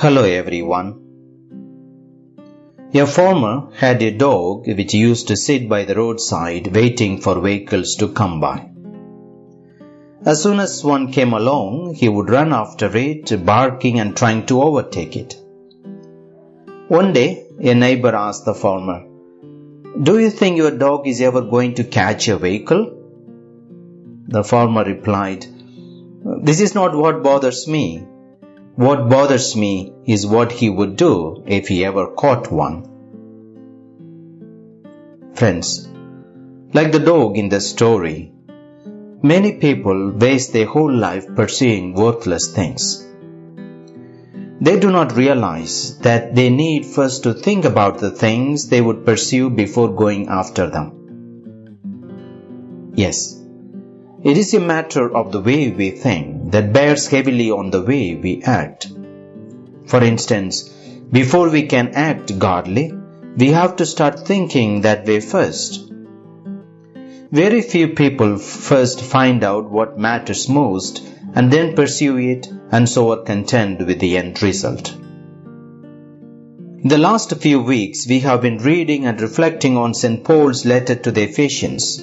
Hello everyone. A farmer had a dog which used to sit by the roadside waiting for vehicles to come by. As soon as one came along, he would run after it, barking and trying to overtake it. One day, a neighbor asked the farmer, Do you think your dog is ever going to catch a vehicle? The farmer replied, This is not what bothers me. What bothers me is what he would do if he ever caught one. Friends, like the dog in the story, many people waste their whole life pursuing worthless things. They do not realize that they need first to think about the things they would pursue before going after them. Yes, it is a matter of the way we think that bears heavily on the way we act. For instance, before we can act godly, we have to start thinking that way first. Very few people first find out what matters most and then pursue it and so are content with the end result. In the last few weeks, we have been reading and reflecting on St. Paul's letter to the Ephesians.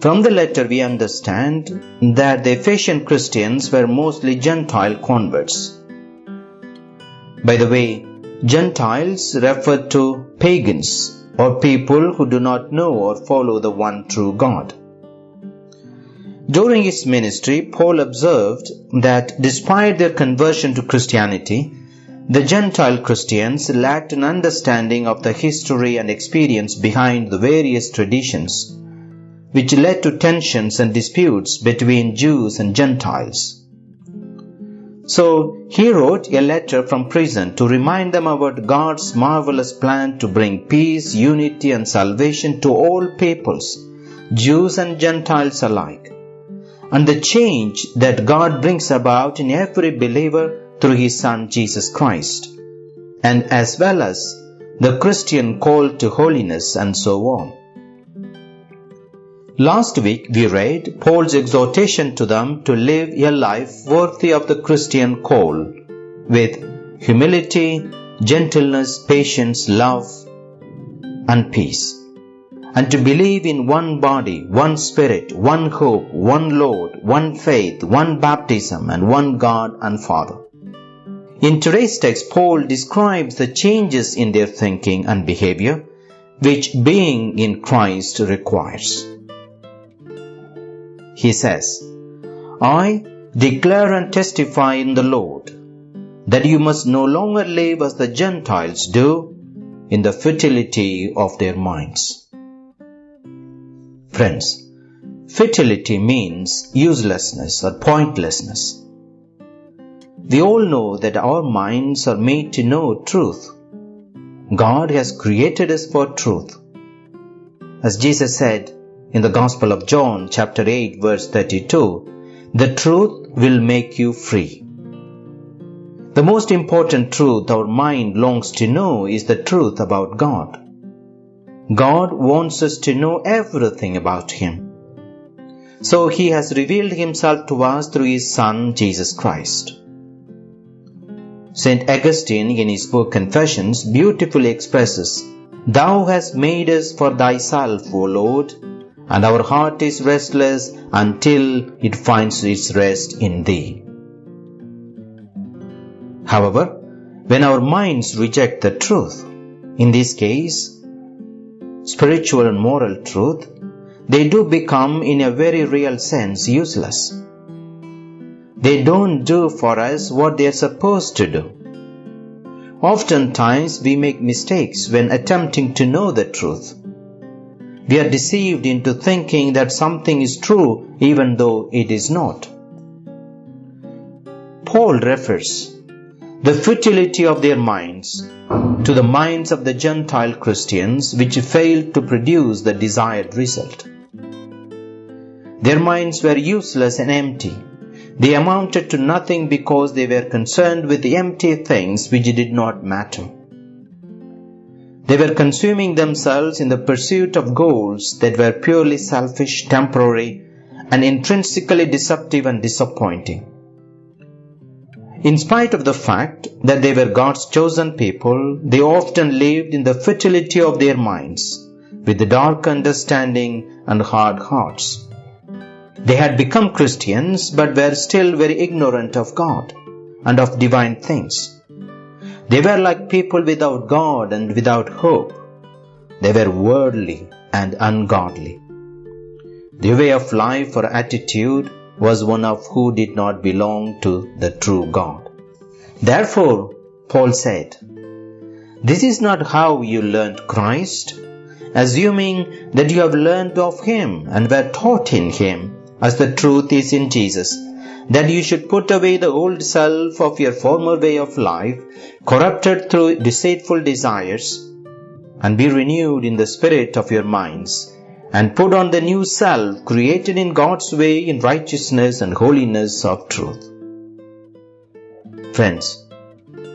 From the letter, we understand that the Ephesian Christians were mostly Gentile converts. By the way, Gentiles refer to pagans or people who do not know or follow the one true God. During his ministry, Paul observed that despite their conversion to Christianity, the Gentile Christians lacked an understanding of the history and experience behind the various traditions which led to tensions and disputes between Jews and Gentiles. So he wrote a letter from prison to remind them about God's marvelous plan to bring peace, unity, and salvation to all peoples, Jews and Gentiles alike, and the change that God brings about in every believer through his Son Jesus Christ, and as well as the Christian call to holiness and so on. Last week we read Paul's exhortation to them to live a life worthy of the Christian call with humility, gentleness, patience, love, and peace. And to believe in one body, one spirit, one hope, one Lord, one faith, one baptism, and one God and Father. In today's text, Paul describes the changes in their thinking and behavior which being in Christ requires. He says, I declare and testify in the Lord that you must no longer live as the Gentiles do in the futility of their minds. Friends, futility means uselessness or pointlessness. We all know that our minds are made to know truth. God has created us for truth. As Jesus said, in the Gospel of John, chapter 8, verse 32, the truth will make you free. The most important truth our mind longs to know is the truth about God. God wants us to know everything about Him. So He has revealed Himself to us through His Son, Jesus Christ. St. Augustine, in his book Confessions, beautifully expresses, Thou hast made us for Thyself, O Lord, and our heart is restless until it finds its rest in Thee. However, when our minds reject the truth, in this case, spiritual and moral truth, they do become, in a very real sense, useless. They don't do for us what they are supposed to do. Oftentimes, we make mistakes when attempting to know the truth we are deceived into thinking that something is true even though it is not. Paul refers the futility of their minds to the minds of the Gentile Christians which failed to produce the desired result. Their minds were useless and empty. They amounted to nothing because they were concerned with the empty things which did not matter. They were consuming themselves in the pursuit of goals that were purely selfish, temporary, and intrinsically deceptive and disappointing. In spite of the fact that they were God's chosen people, they often lived in the futility of their minds, with a dark understanding and hard hearts. They had become Christians but were still very ignorant of God and of divine things. They were like people without God and without hope. They were worldly and ungodly. Their way of life or attitude was one of who did not belong to the true God. Therefore, Paul said, This is not how you learned Christ, assuming that you have learned of Him and were taught in Him, as the truth is in Jesus, that you should put away the old self of your former way of life, corrupted through deceitful desires, and be renewed in the spirit of your minds and put on the new self created in God's way in righteousness and holiness of truth. Friends,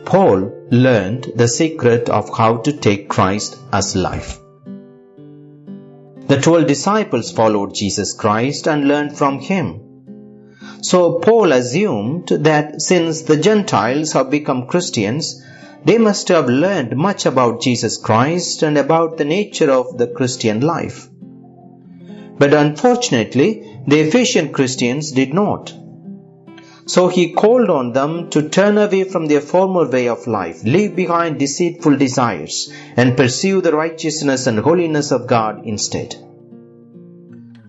Paul learned the secret of how to take Christ as life. The twelve disciples followed Jesus Christ and learned from him. So Paul assumed that since the Gentiles have become Christians, they must have learned much about Jesus Christ and about the nature of the Christian life. But unfortunately, the Ephesian Christians did not. So he called on them to turn away from their former way of life, leave behind deceitful desires, and pursue the righteousness and holiness of God instead.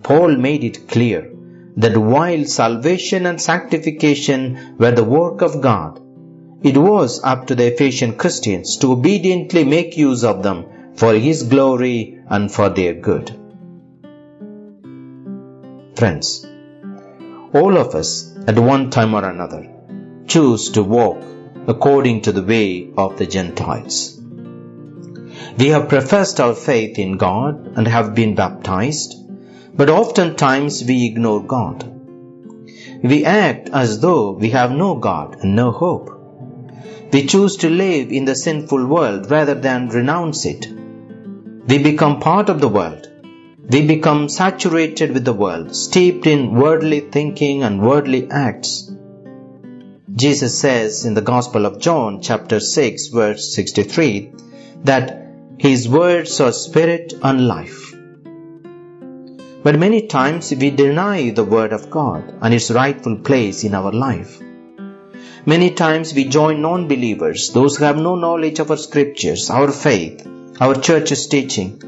Paul made it clear that while salvation and sanctification were the work of God, it was up to the Ephesian Christians to obediently make use of them for His glory and for their good. Friends, all of us at one time or another choose to walk according to the way of the Gentiles. We have professed our faith in God and have been baptized, but oftentimes we ignore God. We act as though we have no God and no hope. We choose to live in the sinful world rather than renounce it. We become part of the world we become saturated with the world, steeped in worldly thinking and worldly acts. Jesus says in the Gospel of John, chapter 6, verse 63, that his words are spirit and life. But many times we deny the word of God and its rightful place in our life. Many times we join non believers, those who have no knowledge of our scriptures, our faith, our church's teaching,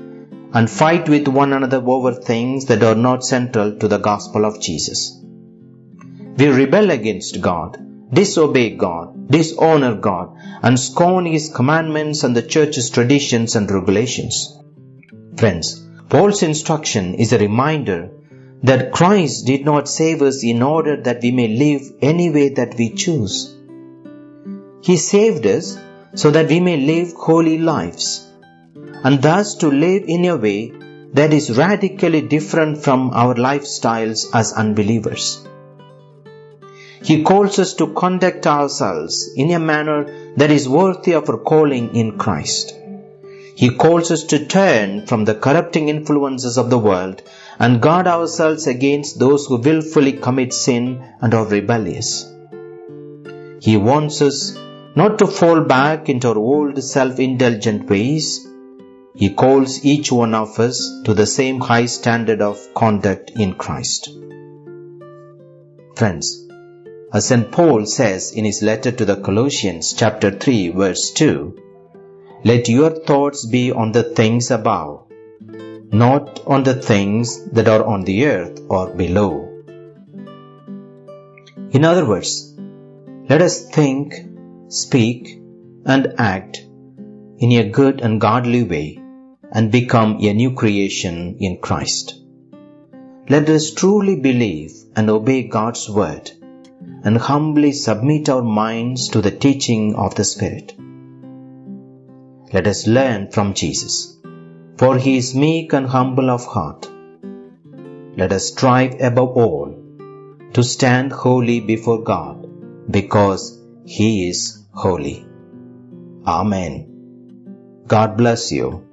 and fight with one another over things that are not central to the gospel of Jesus. We rebel against God, disobey God, dishonor God, and scorn His commandments and the church's traditions and regulations. Friends, Paul's instruction is a reminder that Christ did not save us in order that we may live any way that we choose. He saved us so that we may live holy lives and thus to live in a way that is radically different from our lifestyles as unbelievers. He calls us to conduct ourselves in a manner that is worthy of our calling in Christ. He calls us to turn from the corrupting influences of the world and guard ourselves against those who wilfully commit sin and are rebellious. He wants us not to fall back into our old self indulgent ways, he calls each one of us to the same high standard of conduct in Christ. Friends, as St. Paul says in his letter to the Colossians, chapter 3, verse 2, let your thoughts be on the things above, not on the things that are on the earth or below. In other words, let us think, speak, and act in a good and godly way and become a new creation in Christ. Let us truly believe and obey God's word and humbly submit our minds to the teaching of the Spirit. Let us learn from Jesus, for he is meek and humble of heart. Let us strive above all to stand holy before God because he is holy. Amen. God bless you